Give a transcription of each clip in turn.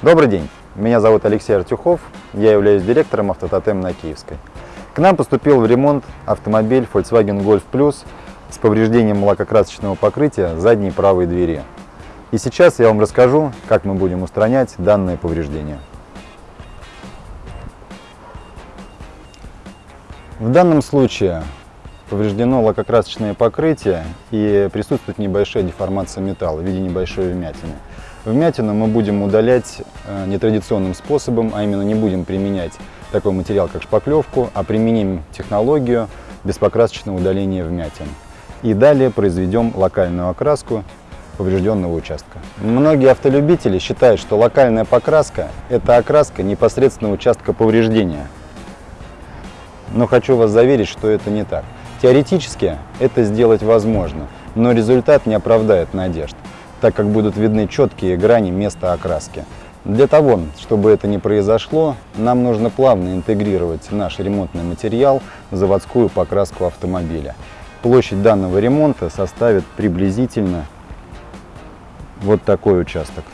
Добрый день, меня зовут Алексей Артюхов, я являюсь директором Автототем на Киевской. К нам поступил в ремонт автомобиль Volkswagen Golf Plus с повреждением лакокрасочного покрытия задней правой двери. И сейчас я вам расскажу, как мы будем устранять данное повреждение. В данном случае повреждено лакокрасочное покрытие и присутствует небольшая деформация металла в виде небольшой вмятины. Вмятину мы будем удалять э, нетрадиционным способом, а именно не будем применять такой материал, как шпаклевку, а применим технологию беспокрасочного удаления вмятин. И далее произведем локальную окраску поврежденного участка. Многие автолюбители считают, что локальная покраска – это окраска непосредственно участка повреждения. Но хочу вас заверить, что это не так. Теоретически это сделать возможно, но результат не оправдает надежд так как будут видны четкие грани места окраски. Для того, чтобы это не произошло, нам нужно плавно интегрировать наш ремонтный материал в заводскую покраску автомобиля. Площадь данного ремонта составит приблизительно вот такой участок.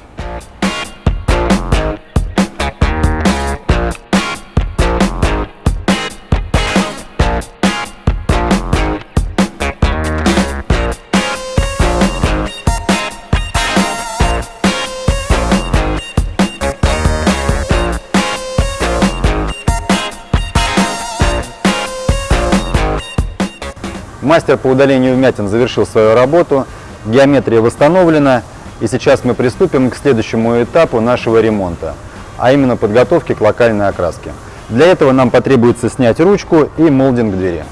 Мастер по удалению вмятин завершил свою работу, геометрия восстановлена, и сейчас мы приступим к следующему этапу нашего ремонта, а именно подготовки к локальной окраске. Для этого нам потребуется снять ручку и молдинг двери.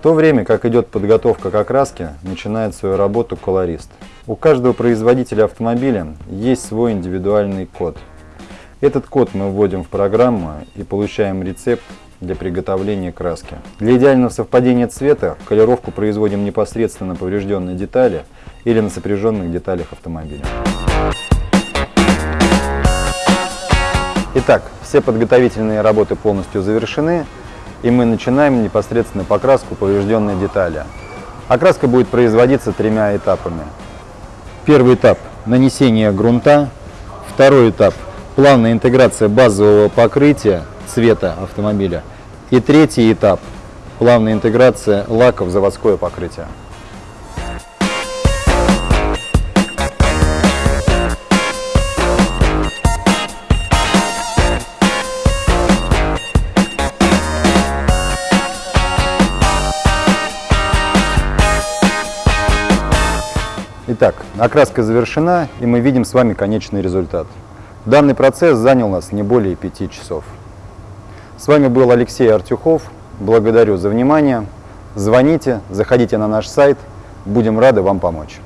В то время, как идет подготовка к окраске, начинает свою работу колорист. У каждого производителя автомобиля есть свой индивидуальный код. Этот код мы вводим в программу и получаем рецепт для приготовления краски. Для идеального совпадения цвета колировку производим непосредственно на поврежденной детали или на сопряженных деталях автомобиля. Итак, все подготовительные работы полностью завершены и мы начинаем непосредственно покраску поврежденной детали. Окраска будет производиться тремя этапами. Первый этап – нанесение грунта. Второй этап – плавная интеграция базового покрытия цвета автомобиля. И третий этап – плавная интеграция лака в заводское покрытие. Итак, окраска завершена, и мы видим с вами конечный результат. Данный процесс занял нас не более 5 часов. С вами был Алексей Артюхов. Благодарю за внимание. Звоните, заходите на наш сайт. Будем рады вам помочь.